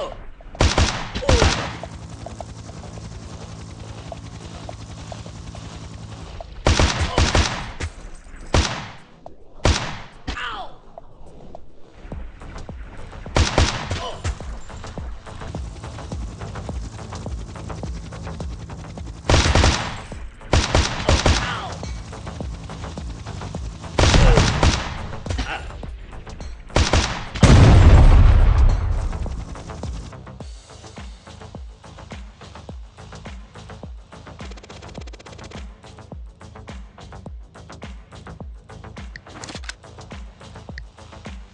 Oh.